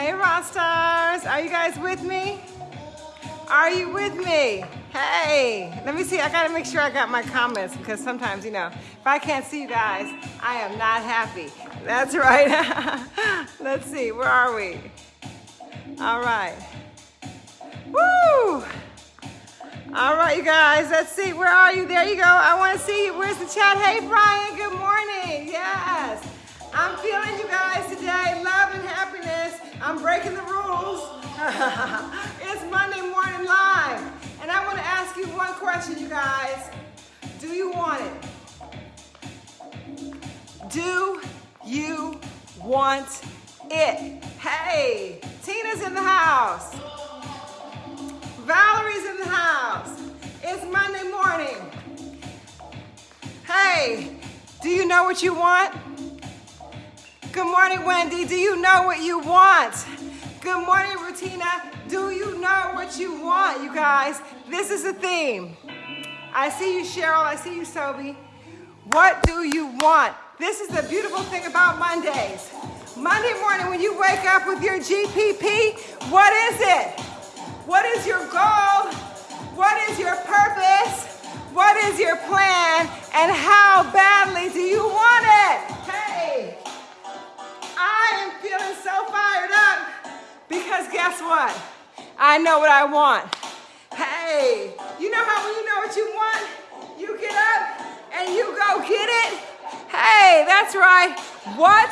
Hey, rock stars. Are you guys with me? Are you with me? Hey, let me see. I gotta make sure I got my comments because sometimes, you know, if I can't see you guys, I am not happy. That's right. Let's see. Where are we? All right. Woo! All right, you guys, let's see. Where are you? There you go. I want to see you. Where's the chat? Hey, Brian, good morning. Yes. I'm feeling you guys today. Love and happiness. I'm breaking the rules. it's Monday Morning Live. And I want to ask you one question, you guys. Do you want it? Do you want it? Hey, Tina's in the house. Valerie's in the house. It's Monday morning. Hey, do you know what you want? Good morning, Wendy. Do you know what you want? Good morning, Rutina. Do you know what you want, you guys? This is the theme. I see you, Cheryl. I see you, Sobi. What do you want? This is the beautiful thing about Mondays. Monday morning, when you wake up with your GPP, what is it? What is your goal? What is your purpose? What is your plan? And how badly do you want it? Hey, I am feeling so fired up because guess what? I know what I want. Hey, you know how when you know what you want, you get up and you go get it? Hey, that's right. What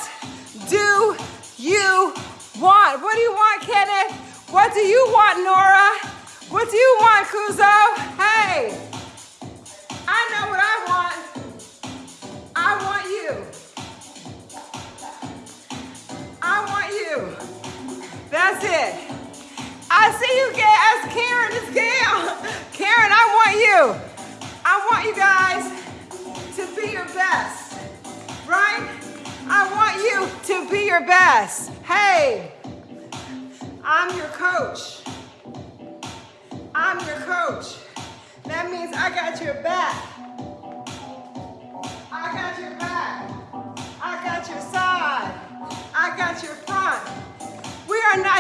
do you want? What do you want, Kenneth? What do you want, Nora? What do you want, Kuzo? Hey, I know what I want. I want you. That's it. I see you, As Karen. It's Gail. Karen, I want you. I want you guys to be your best, right? I want you to be your best. Hey. I'm your coach. I'm your coach. That means I got your back.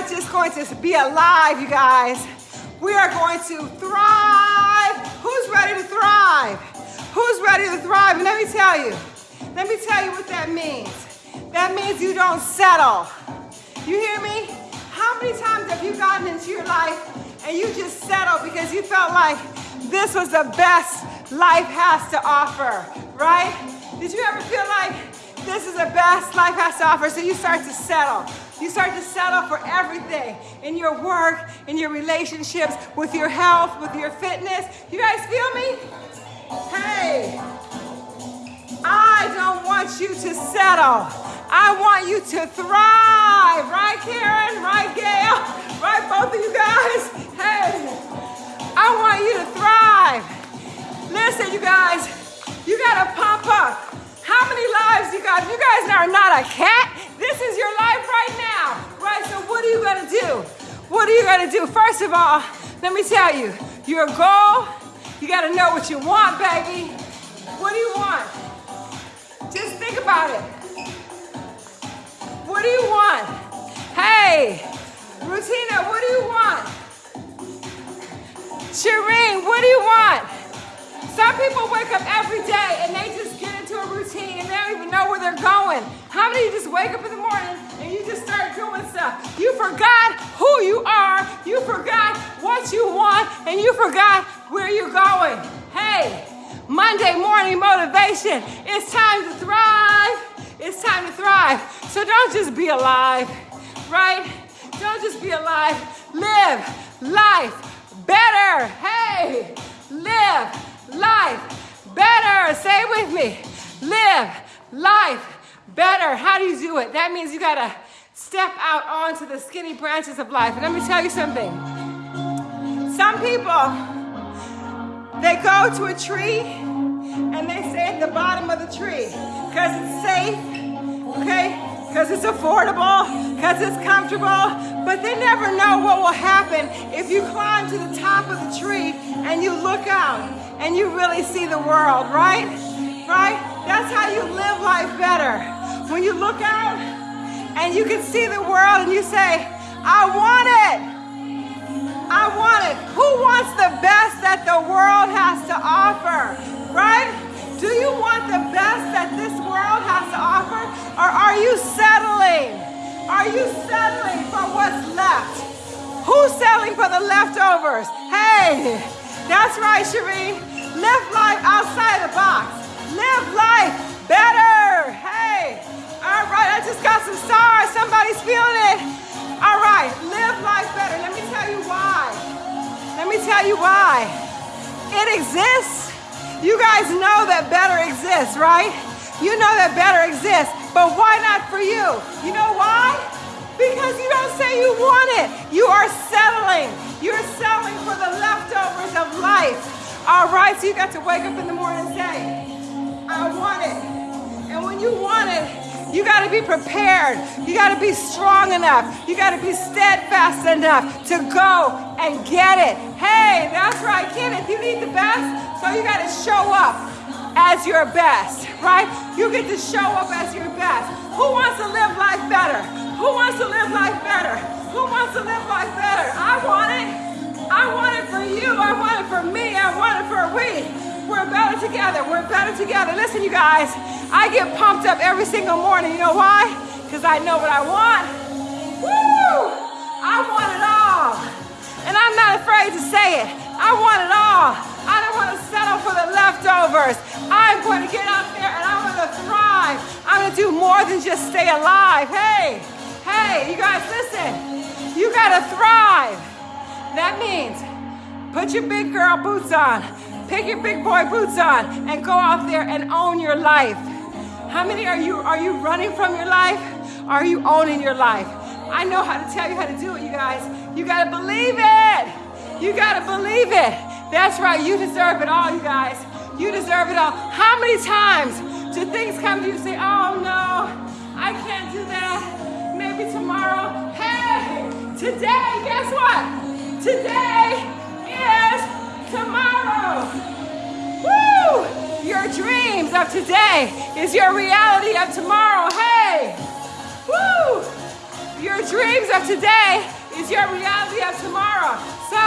Just going to be alive, you guys. We are going to thrive. Who's ready to thrive? Who's ready to thrive? And let me tell you, let me tell you what that means. That means you don't settle. You hear me? How many times have you gotten into your life and you just settled because you felt like this was the best life has to offer, right? Did you ever feel like this is the best life has to offer? So you start to settle. You start to settle for everything in your work, in your relationships, with your health, with your fitness. You guys feel me? Hey, I don't want you to settle. I want you to thrive, right, Karen? Right, Gail? Right, both of you guys? Hey, I want you to thrive. Listen, you guys, you gotta pump up. How many lives you got? You guys are not a cat. This is your life right now, right? So, what are you gonna do? What are you gonna do? First of all, let me tell you, your goal, you gotta know what you want, baby. What do you want? Just think about it. What do you want? Hey, Rutina, what do you want? Shireen, what do you want? Some people wake up every day and they just get routine and they don't even know where they're going. How many of you just wake up in the morning and you just start doing stuff? You forgot who you are, you forgot what you want, and you forgot where you're going. Hey, Monday morning motivation. It's time to thrive. It's time to thrive. So don't just be alive, right? Don't just be alive. Live life better. Hey, live life better. Say it with me. Live life better. How do you do it? That means you gotta step out onto the skinny branches of life. And let me tell you something. Some people, they go to a tree and they stay at the bottom of the tree because it's safe, okay? Because it's affordable, because it's comfortable, but they never know what will happen if you climb to the top of the tree and you look out and you really see the world, right? Right? That's how you live life better. When you look out and you can see the world and you say, I want it. I want it. Who wants the best that the world has to offer? Right? Do you want the best that this world has to offer? Or are you settling? Are you settling for what's left? Who's settling for the leftovers? Hey, that's right, Shireen. Live life outside the box. Live life better. Hey, all right, I just got some stars. Somebody's feeling it. All right, live life better. Let me tell you why. Let me tell you why. It exists. You guys know that better exists, right? You know that better exists, but why not for you? You know why? Because you don't say you want it. You are settling. You're settling for the leftovers of life. All right, so you got to wake up in the morning and say, I want it. And when you want it, you got to be prepared. You got to be strong enough. You got to be steadfast enough to go and get it. Hey, that's right, Kenneth. You need the best, so you got to show up as your best, right? You get to show up as your best. Who wants to live life better? Who wants to live life better? Who wants to live life better? I want it. I want it for you. I want it for me. I want it for we. We're better together. We're better together. Listen, you guys. I get pumped up every single morning. You know why? Because I know what I want. Woo! I want it all. And I'm not afraid to say it. I want it all. I don't want to settle for the leftovers. I'm going to get out there and I'm going to thrive. I'm going to do more than just stay alive. Hey, hey, you guys, listen. You got to thrive. That means put your big girl boots on, pick your big boy boots on, and go out there and own your life. How many are you? Are you running from your life? Are you owning your life? I know how to tell you how to do it, you guys. You gotta believe it. You gotta believe it. That's right. You deserve it all, you guys. You deserve it all. How many times do things come to you and say, "Oh no, I can't do that. Maybe tomorrow." Hey, today, guess what? Today. Woo! Your dreams of today is your reality of tomorrow. Hey! Woo! Your dreams of today is your reality of tomorrow. So,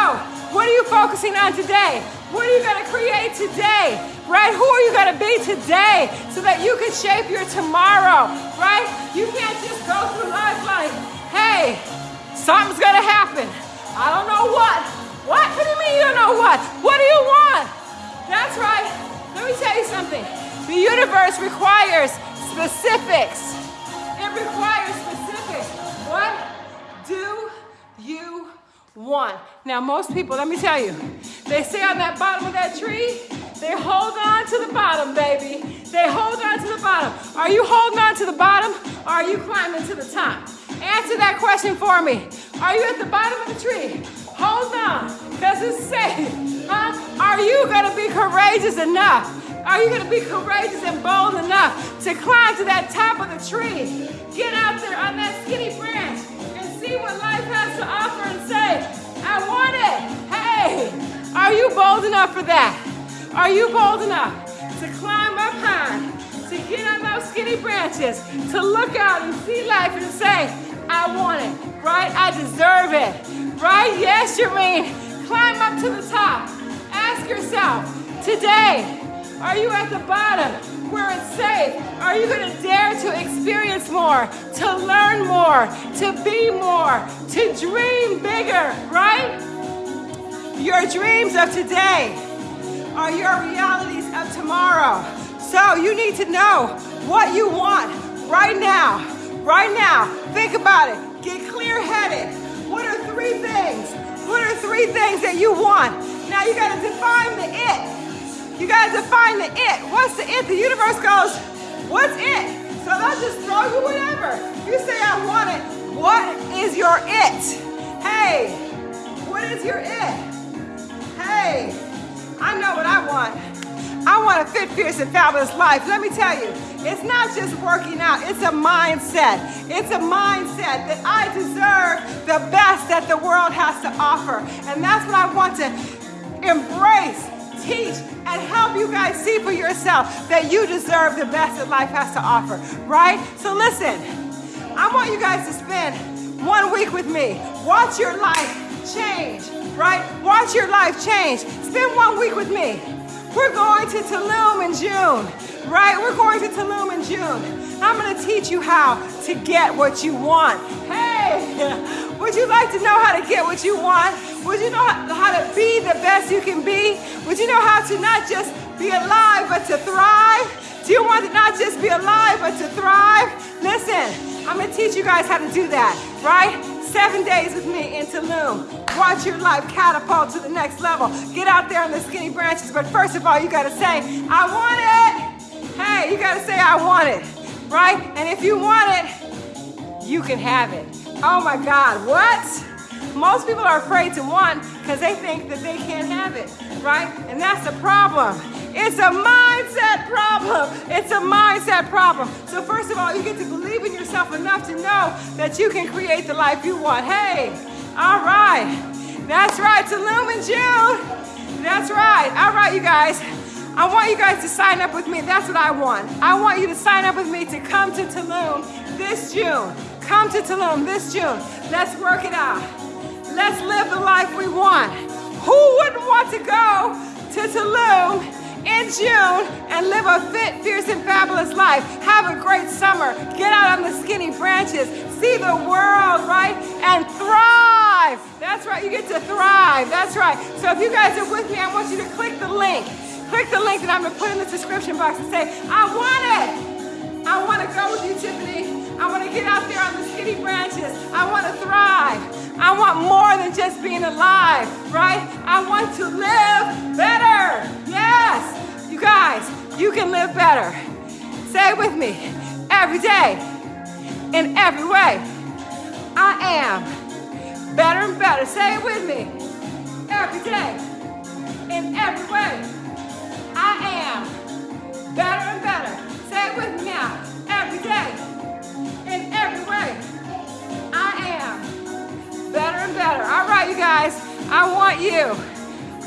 what are you focusing on today? What are you going to create today? Right? Who are you going to be today so that you can shape your tomorrow? Right? You can't just go through life like, hey, something's going to happen. I don't know what. What? What do you mean you don't know what? What do you want? That's right. Let me tell you something. The universe requires specifics. It requires specifics. What do you want? Now, most people, let me tell you, they stay on that bottom of that tree. They hold on to the bottom, baby. They hold on to the bottom. Are you holding on to the bottom or are you climbing to the top? Answer that question for me. Are you at the bottom of the tree? Hold on, because it's safe. Huh? Are you going to be courageous enough? Are you going to be courageous and bold enough to climb to that top of the tree? Get out there on that skinny branch and see what life has to offer and say, I want it. Hey, are you bold enough for that? Are you bold enough to climb up high, to get on those skinny branches, to look out and see life and say, I want it, right? I deserve it, right? Yes, Jermaine. Climb up to the top. Ask yourself, today, are you at the bottom where it's safe? Are you going to dare to experience more, to learn more, to be more, to dream bigger, right? Your dreams of today are your realities of tomorrow. So you need to know what you want right now. Right now. Think about it. Things that you want? Now you gotta define the it. You gotta define the it. What's the it? The universe goes, what's it? So they'll just throw you whatever. You say, I want it. What is your it? Hey, what is your it? Hey, I know what I want. I want a fit, fierce, and fabulous life. Let me tell you, it's not just working out, it's a mindset. It's a mindset that I deserve the best that the world has to offer. And that's what I want to embrace, teach, and help you guys see for yourself that you deserve the best that life has to offer, right? So listen, I want you guys to spend one week with me. Watch your life change, right? Watch your life change. Spend one week with me. We're going to Tulum in June, right? We're going to Tulum in June. I'm going to teach you how to get what you want. Hey, would you like to know how to get what you want? Would you know how to be the best you can be? Would you know how to not just be alive, but to thrive? Do you want to not just be alive, but to thrive? Listen, I'm to teach you guys how to do that, right? Seven days with me in Tulum. Watch your life catapult to the next level. Get out there on the skinny branches, but first of all, you got to say, I want it. Hey, you got to say, I want it, right? And if you want it, you can have it. Oh my God, what? Most people are afraid to want because they think that they can't have it, right? And that's the problem. It's a mindset problem. It's a mindset problem. So first of all, you get to believe in yourself enough to know that you can create the life you want. Hey, all right. That's right, Tulum in June. That's right. All right, you guys. I want you guys to sign up with me. That's what I want. I want you to sign up with me to come to Tulum this June. Come to Tulum this June. Let's work it out. Let's live the life we want. Who wouldn't want to go to Tulum in June and live a fit, fierce, and fabulous life? Have a great summer. Get out on the skinny branches. See the world, right? And thrive. That's right. You get to thrive. That's right. So if you guys are with me, I want you to click the link. Click the link that I'm going to put in the description box and say, I want it. I want to go with you, Tiffany. I want to get out there on the skinny branches. I want to thrive. I want more than just being alive, right? I want to live better. Yes. You guys, you can live better. Say it with me. Every day, in every way, I am better and better. Say it with me. Every day, in every way, I am better and better. Say it with me now. Every day in every way. I am better and better. All right, you guys, I want you.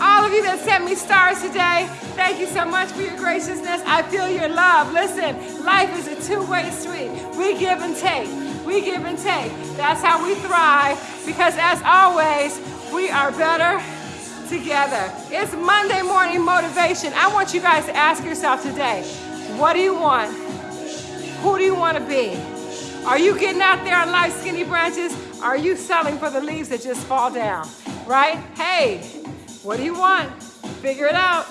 All of you that sent me stars today, thank you so much for your graciousness. I feel your love. Listen, life is a two-way street. We give and take. We give and take. That's how we thrive because as always, we are better together. It's Monday morning motivation. I want you guys to ask yourself today, what do you want? Who do you want to be? Are you getting out there on life skinny branches? Are you selling for the leaves that just fall down? Right? Hey, what do you want? Figure it out.